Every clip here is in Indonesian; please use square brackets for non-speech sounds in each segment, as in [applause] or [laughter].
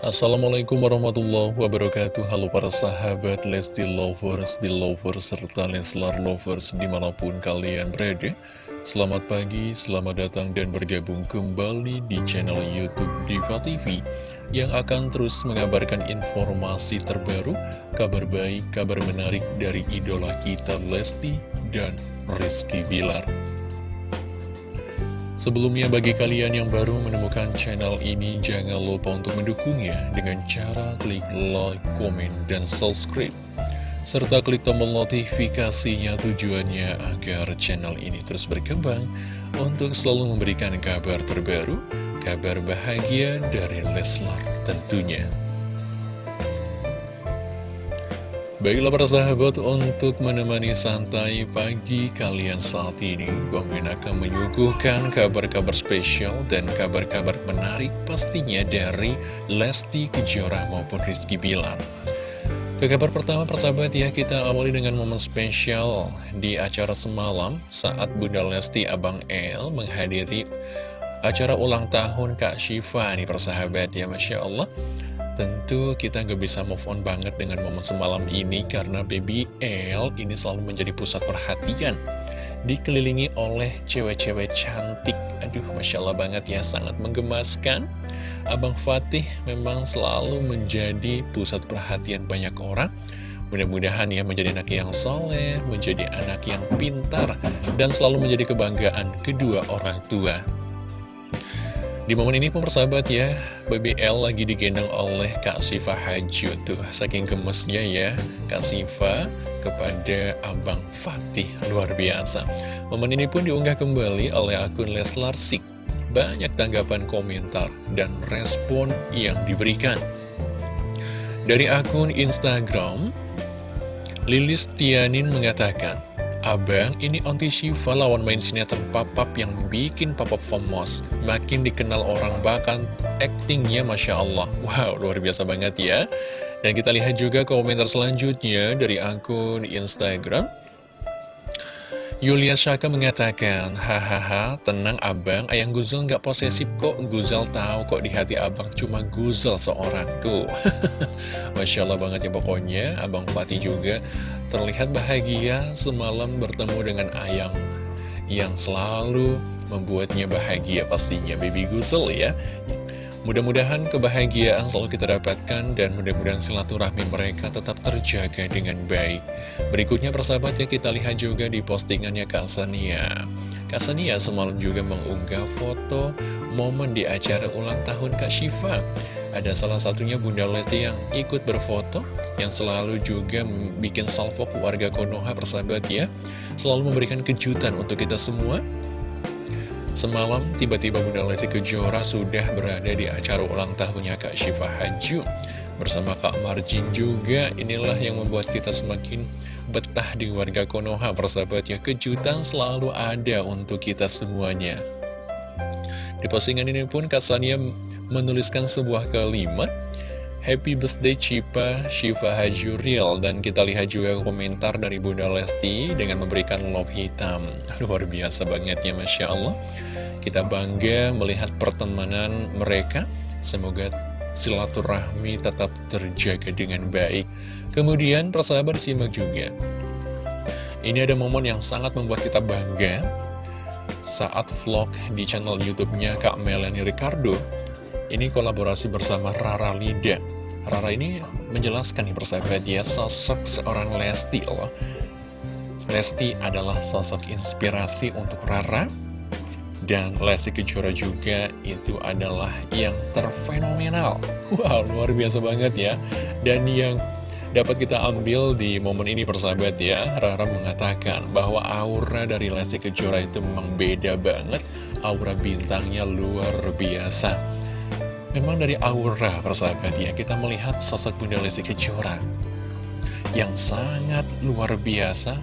Assalamualaikum warahmatullahi wabarakatuh. Halo para sahabat Lesti Lovers, Belovers, serta Leslar Lovers di mana pun kalian berada. Selamat pagi, selamat datang dan bergabung kembali di channel Youtube Diva TV Yang akan terus mengabarkan informasi terbaru, kabar baik, kabar menarik dari idola kita Lesti dan Rizky Bilar Sebelumnya bagi kalian yang baru menemukan channel ini jangan lupa untuk mendukungnya dengan cara klik like, komen, dan subscribe serta klik tombol notifikasinya tujuannya agar channel ini terus berkembang untuk selalu memberikan kabar terbaru, kabar bahagia dari Leslar tentunya. Baiklah para sahabat, untuk menemani santai pagi kalian saat ini, Bang akan menyuguhkan kabar-kabar spesial dan kabar-kabar menarik pastinya dari Lesti Kejora maupun Rizky Bilar. Ke kabar pertama persahabat ya, kita awali dengan momen spesial di acara semalam saat Bunda Lesti Abang El menghadiri acara ulang tahun Kak Syifa nih persahabat ya, Masya Allah. Tentu kita nggak bisa move on banget dengan momen semalam ini karena Baby L ini selalu menjadi pusat perhatian. Dikelilingi oleh cewek-cewek cantik. Aduh, Masya Allah banget ya, sangat menggemaskan. Abang Fatih memang selalu menjadi pusat perhatian banyak orang. Mudah-mudahan ya menjadi anak yang soleh, menjadi anak yang pintar, dan selalu menjadi kebanggaan kedua orang tua. Di momen ini pun persahabat ya, BBL lagi digendong oleh Kak Siva Haju tuh. Saking gemesnya ya, Kak Siva kepada Abang Fatih. Luar biasa. Momen ini pun diunggah kembali oleh akun Leslar Sik. Banyak tanggapan komentar dan respon yang diberikan. Dari akun Instagram, Lilis Tianin mengatakan, Abang, ini Auntie Shiva lawan main sinetron papap yang bikin papap famous. Makin dikenal orang bahkan actingnya Masya Allah. Wow, luar biasa banget ya. Dan kita lihat juga komentar selanjutnya dari akun Instagram. Yulia Shaka mengatakan, Hahaha, tenang abang, ayang Guzel nggak posesif kok. Guzel tahu kok di hati abang cuma Guzel seorang. Tuh, [laughs] Masya Allah banget ya pokoknya. Abang Fatih juga terlihat bahagia semalam bertemu dengan Ayang yang selalu membuatnya bahagia pastinya baby Gusel ya mudah-mudahan kebahagiaan selalu kita dapatkan dan mudah-mudahan silaturahmi mereka tetap terjaga dengan baik. Berikutnya persahabat ya kita lihat juga di postingannya Kak Sania. Kak Sania semalam juga mengunggah foto momen di acara ulang tahun Kak Syifa. Ada salah satunya Bunda Lesti yang ikut berfoto Yang selalu juga bikin salvo keluarga Konoha persahabat ya. Selalu memberikan kejutan untuk kita semua Semalam tiba-tiba Bunda Lesti Kejora sudah berada di acara ulang tahunnya Kak Syifa Haju Bersama Kak Marjin juga Inilah yang membuat kita semakin betah di warga Konoha persahabat ya Kejutan selalu ada untuk kita semuanya. Di postingan ini pun Kak Sania menuliskan sebuah kalimat Happy birthday Cipa Shiva Hajuriel Dan kita lihat juga komentar dari Bunda Lesti Dengan memberikan love hitam. [laughs] Luar biasa banget ya Masya Allah. Kita bangga melihat pertemanan mereka. Semoga silaturahmi tetap terjaga dengan baik. Kemudian persahabat simak juga. Ini ada momen yang sangat membuat kita bangga. Saat vlog di channel youtube-nya Kak Melanie Ricardo ini kolaborasi bersama Rara Lida. Rara ini menjelaskan nih persahabat dia sosok seorang Lesti loh Lesti adalah sosok inspirasi untuk Rara. Dan Lesti Kejora juga itu adalah yang terfenomenal. Wow luar biasa banget ya. Dan yang dapat kita ambil di momen ini persahabat ya Rara mengatakan bahwa aura dari Lesti Kejora itu memang beda banget. Aura bintangnya luar biasa Memang dari aura persahabat ya kita melihat sosok Bunda Lesti Kejora yang sangat luar biasa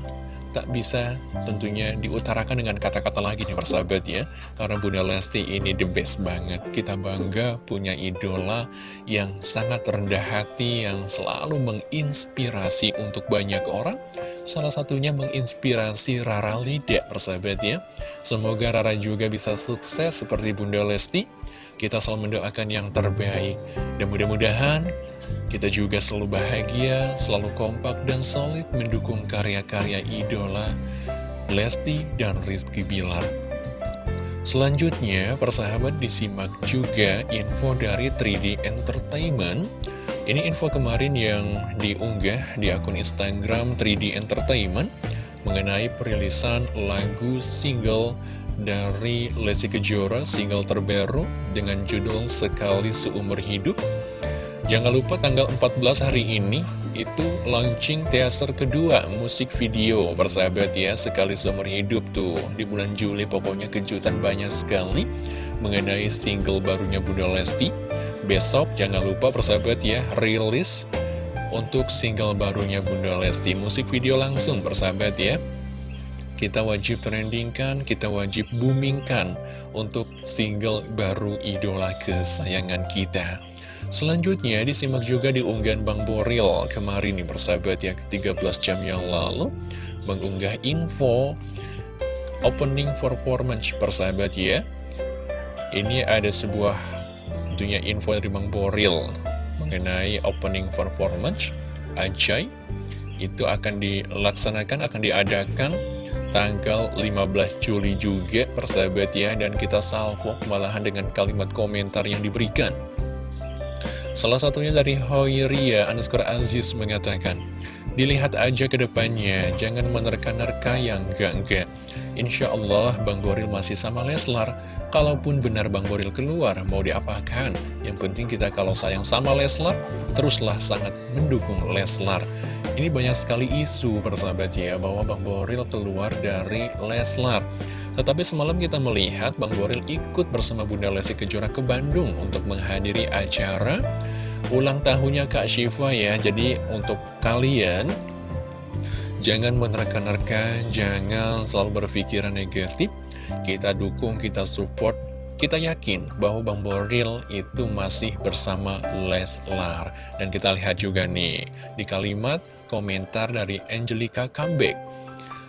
tak bisa tentunya diutarakan dengan kata-kata lagi nih persahabat ya karena Bunda Lesti ini the best banget. Kita bangga punya idola yang sangat rendah hati yang selalu menginspirasi untuk banyak orang. Salah satunya menginspirasi Rara Lida persahabat ya semoga Rara juga bisa sukses seperti Bunda Lesti Kita selalu mendoakan yang terbaik. Dan mudah-mudahan kita juga selalu bahagia, selalu kompak dan solid mendukung karya-karya idola Lesti dan Rizky Bilar. Selanjutnya, persahabat disimak juga info dari 3D Entertainment ini info kemarin yang diunggah di akun Instagram 3D Entertainment mengenai perilisan lagu single dari Lesti Kejora, single terbaru dengan judul Sekali Seumur Hidup. Jangan lupa tanggal 14 hari ini itu launching teaser kedua musik video persahabat ya Sekali Seumur Hidup tuh di bulan Juli pokoknya kejutan banyak sekali mengenai single barunya Bunda Lesti Besok jangan lupa persahabat ya, rilis untuk single barunya Bunda Lesti. Musik video langsung persahabat ya. Kita wajib trendingkan, kita wajib boomingkan untuk single baru idola kesayangan kita. Selanjutnya disimak juga di unggahan Bang Boril kemarin nih persahabat ya 13 jam yang lalu mengunggah info opening performance persahabat ya. Ini ada sebuah tentunya info dari Bang Boril mengenai opening performance Ajay itu akan dilaksanakan, akan diadakan tanggal 15 Juli juga persahabat ya dan kita salvo malahan dengan kalimat komentar yang diberikan. Salah satunya dari Hoiria underscore Aziz mengatakan dilihat aja ke depannya jangan menerka-nerka yang enggak-enggak Insya Allah Bang Boril masih sama Leslar Kalaupun benar Bang Boril keluar, mau diapakan? Yang penting kita kalau sayang sama Leslar, teruslah sangat mendukung Leslar. Ini banyak sekali isu persahabat ya, bahwa Bang Boril keluar dari Leslar. Tetapi semalam kita melihat Bang Boril ikut bersama Bunda Lesti Kejora ke Bandung untuk menghadiri acara ulang tahunnya Kak Syifa ya. Jadi untuk kalian Jangan menerka-nerka, jangan selalu berpikiran negatif. Kita dukung, kita support, kita yakin bahwa Bang Boril itu masih bersama Leslar. Dan kita lihat juga nih, di kalimat komentar dari Angelica Comeback.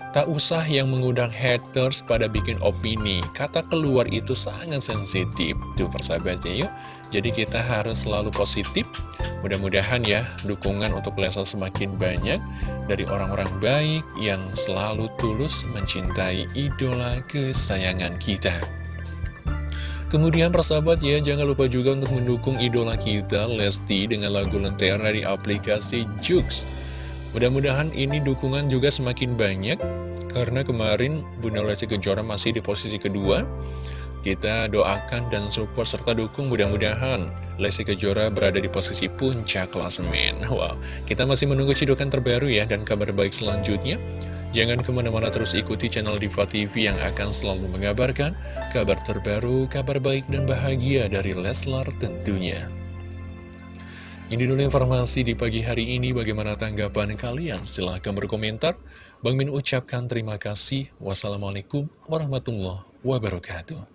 Tak usah yang mengundang haters pada bikin opini, kata keluar itu sangat sensitif. Tuh persahabatnya yuk, jadi kita harus selalu positif. Mudah-mudahan ya dukungan untuk Leslar semakin banyak dari orang-orang baik yang selalu tulus mencintai idola kesayangan kita. Kemudian persahabat ya, jangan lupa juga untuk mendukung idola kita Lesti dengan lagu Lentera dari aplikasi Jux. Mudah-mudahan ini dukungan juga semakin banyak karena kemarin Bunda Lesti Kejora masih di posisi kedua kita doakan dan support serta dukung mudah-mudahan Lesti Kejora berada di posisi puncak klasemen. Wow, kita masih menunggu cidukan terbaru ya dan kabar baik selanjutnya. Jangan ke mana-mana terus ikuti channel Diva TV yang akan selalu mengabarkan kabar terbaru, kabar baik dan bahagia dari Leslar tentunya. Ini dulu informasi di pagi hari ini. Bagaimana tanggapan kalian? Silahkan berkomentar. Bang Min ucapkan terima kasih. Wassalamualaikum warahmatullahi wabarakatuh.